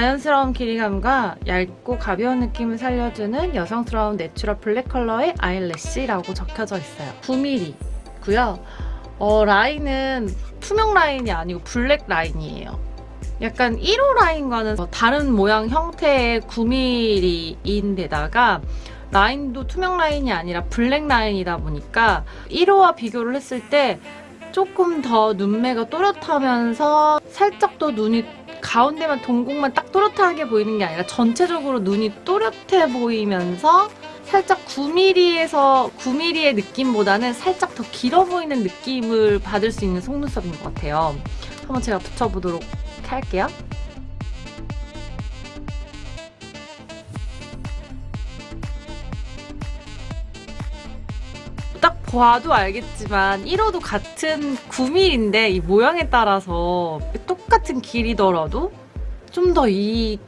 자연스러운 길이감과 얇고 가벼운 느낌을 살려주는 여성스러운 natural black color의 eyelash라고 적혀져 있어요. 9mm고요. 어, 라인은 투명 라인이 아니고 블랙 라인이에요. 약간 1호 라인과는 다른 모양 형태의 9mm인데다가 라인도 투명 라인이 아니라 블랙 라인이다 보니까 1호와 비교를 했을 때 조금 더 눈매가 또렷하면서 살짝 더 눈이 가운데만 동공만 딱 또렷하게 보이는 게 아니라 전체적으로 눈이 또렷해 보이면서 살짝 9mm에서 9mm의 느낌보다는 살짝 더 길어 보이는 느낌을 받을 수 있는 속눈썹인 것 같아요. 한번 제가 붙여보도록 할게요. 딱 봐도 알겠지만 1호도 같은 9mm인데 이 모양에 따라서 똑 같은 길이더라도 좀 더 이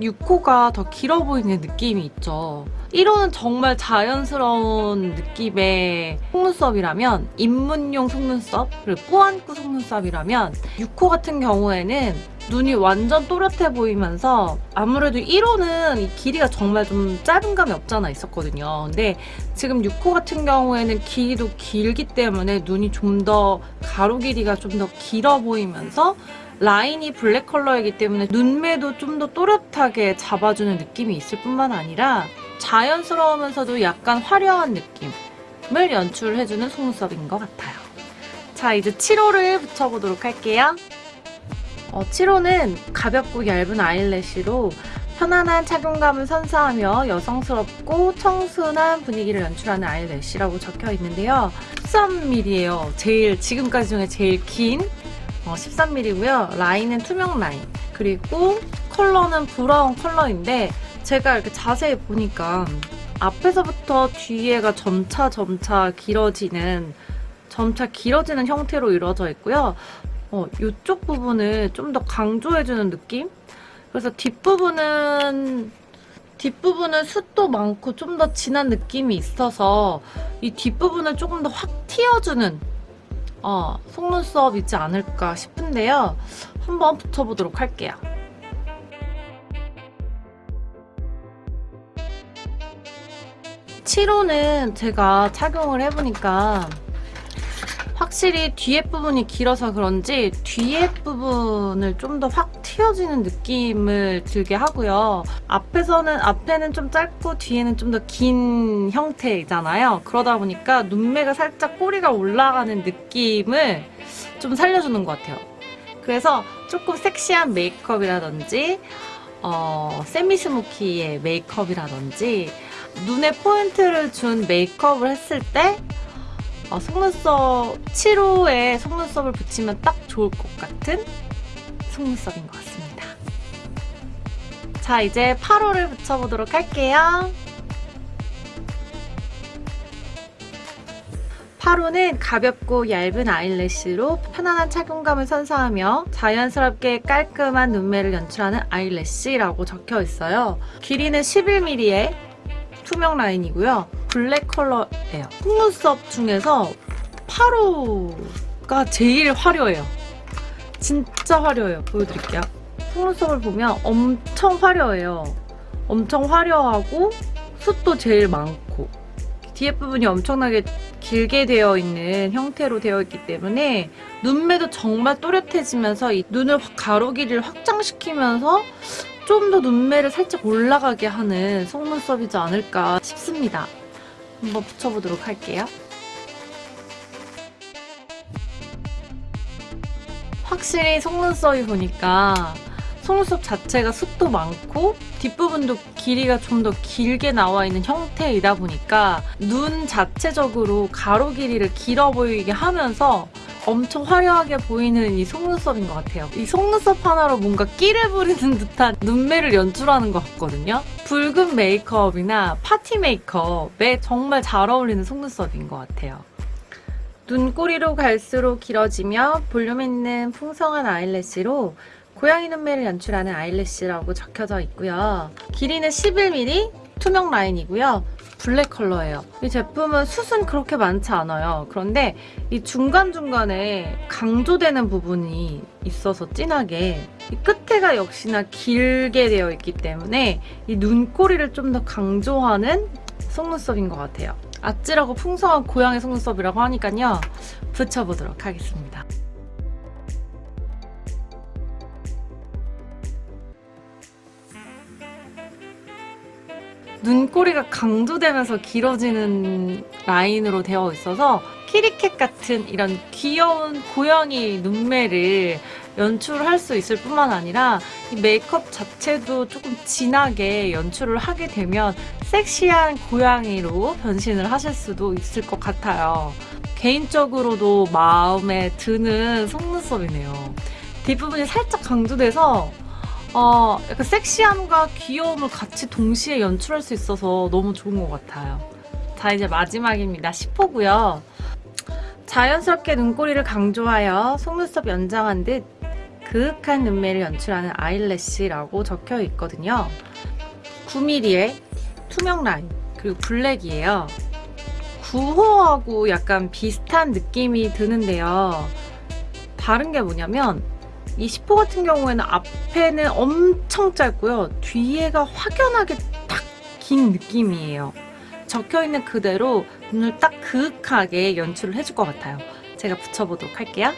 6호가 더 길어 보이는 느낌이 있죠. 1호는 정말 자연스러운 느낌의 속눈썹이라면 입문용 속눈썹 그리고 꾸안꾸 속눈썹이라면 6호 같은 경우에는 눈이 완전 또렷해 보이면서 아무래도 1호는 이 길이가 정말 좀 짧은 감이 없잖아 있었거든요. 근데 지금 6호 같은 경우에는 길이도 길기 때문에 눈이 좀 더 가로 길이가 좀 더 길어 보이면서 라인이 블랙 컬러이기 때문에 눈매도 좀 더 또렷하게 잡아주는 느낌이 있을 뿐만 아니라 자연스러우면서도 약간 화려한 느낌을 연출해주는 속눈썹인 것 같아요. 자, 이제 7호를 붙여보도록 할게요. 어, 7호는 가볍고 얇은 아이래쉬로 편안한 착용감을 선사하며 여성스럽고 청순한 분위기를 연출하는 아이래쉬라고 적혀 있는데요. 13mm예요. 제일 지금까지 중에 제일 긴 어, 13mm고요. 라인은 투명 라인. 그리고 컬러는 브라운 컬러인데 제가 이렇게 자세히 보니까 앞에서부터 뒤에가 점차 점차 길어지는 점차 길어지는 형태로 이루어져 있고요. 어, 이쪽 부분을 좀 더 강조해주는 느낌? 그래서 뒷부분은 뒷부분은 숱도 많고 좀 더 진한 느낌이 있어서 이 뒷부분을 조금 더 확 튀어주는 어, 속눈썹이지 않을까 싶은데요. 한번 붙여보도록 할게요. 칠호는 제가 착용을 해보니까 확실히 뒤에 부분이 길어서 그런지 뒤에 부분을 좀 더 확 튀어지는 느낌을 들게 하고요. 앞에서는 앞에는 좀 짧고 뒤에는 좀 더 긴 형태이잖아요. 그러다 보니까 눈매가 살짝 꼬리가 올라가는 느낌을 좀 살려주는 것 같아요. 그래서 조금 섹시한 메이크업이라든지 어, 세미스모키의 메이크업이라든지 눈에 포인트를 준 메이크업을 했을 때 어, 속눈썹 7호에 속눈썹을 붙이면 딱 좋을 것 같은 속눈썹인 것 같습니다. 자 이제 8호를 붙여보도록 할게요. 8호는 가볍고 얇은 아이래쉬로 편안한 착용감을 선사하며 자연스럽게 깔끔한 눈매를 연출하는 아이래쉬라고 적혀 있어요. 길이는 11mm의 투명 라인이고요. 블랙 컬러예요. 속눈썹 중에서 8호가 제일 화려해요. 진짜 화려해요. 보여드릴게요. 속눈썹을 보면 엄청 화려해요. 엄청 화려하고 숱도 제일 많고 뒤에 부분이 엄청나게 길게 되어 있는 형태로 되어 있기 때문에 눈매도 정말 또렷해지면서 이 눈을 가로 길이를 확장시키면서 좀 더 눈매를 살짝 올라가게 하는 속눈썹이지 않을까 싶습니다. 한번 붙여보도록 할게요. 확실히 속눈썹이 보니까 속눈썹 자체가 숱도 많고 뒷부분도 길이가 좀 더 길게 나와 있는 형태이다 보니까 눈 자체적으로 가로 길이를 길어 보이게 하면서 엄청 화려하게 보이는 이 속눈썹인 것 같아요. 이 속눈썹 하나로 뭔가 끼를 부리는 듯한 눈매를 연출하는 것 같거든요. 붉은 메이크업이나 파티 메이크업에 정말 잘 어울리는 속눈썹인 것 같아요. 눈꼬리로 갈수록 길어지며 볼륨 있는 풍성한 아이래쉬로 고양이 눈매를 연출하는 아이래쉬라고 적혀져 있고요. 길이는 11mm 투명 라인이고요. 블랙 컬러예요. 이 제품은 숱은 그렇게 많지 않아요. 그런데 이 중간중간에 강조되는 부분이 있어서 진하게 이 끝에가 역시나 길게 되어 있기 때문에 이 눈꼬리를 좀 더 강조하는 속눈썹인 것 같아요. 아찔하고 풍성한 고양이 속눈썹이라고 하니까요. 붙여보도록 하겠습니다. 눈꼬리가 강조되면서 길어지는 라인으로 되어 있어서 키리캣 같은 이런 귀여운 고양이 눈매를 연출할 수 있을 뿐만 아니라 이 메이크업 자체도 조금 진하게 연출을 하게 되면 섹시한 고양이로 변신을 하실 수도 있을 것 같아요. 개인적으로도 마음에 드는 속눈썹이네요. 뒷부분이 살짝 강조돼서 어, 약간 섹시함과 귀여움을 같이 동시에 연출할 수 있어서 너무 좋은 것 같아요. 자, 이제 마지막입니다. 10호고요. 자연스럽게 눈꼬리를 강조하여 속눈썹 연장한 듯 그윽한 눈매를 연출하는 아이래쉬라고 적혀 있거든요. 9mm의 투명 라인, 그리고 블랙이에요. 9호하고 약간 비슷한 느낌이 드는데요. 다른 게 뭐냐면 이 10호 같은 경우에는 앞에는 엄청 짧고요. 뒤에가 확연하게 딱 긴 느낌이에요. 적혀있는 그대로 눈을 딱 그윽하게 연출을 해줄 것 같아요. 제가 붙여보도록 할게요.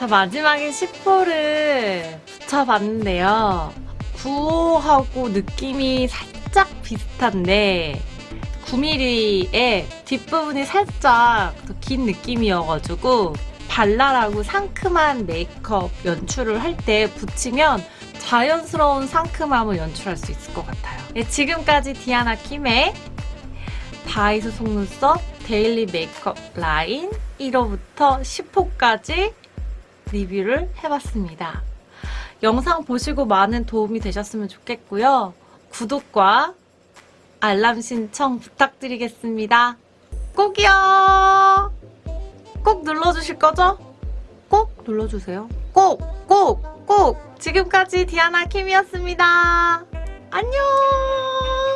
자, 마지막에 10호를 붙여봤는데요. 9호하고 느낌이 살짝 비슷한데 9mm의 뒷부분이 살짝 더긴 느낌이어가지고 발랄하고 상큼한 메이크업 연출을 할 때 붙이면 자연스러운 상큼함을 연출할 수 있을 것 같아요. 네, 지금까지 디아나 킴의 다이소 속눈썹 daily 메이크업 라인 1호부터 10호까지 리뷰를 해봤습니다. 영상 보시고 많은 도움이 되셨으면 좋겠고요. 구독과 알람 신청 부탁드리겠습니다. 꼭이요! 꼭 눌러주실 거죠? 꼭 눌러주세요. 꼭! 꼭! 꼭! 지금까지 디아나 킴이었습니다. 안녕!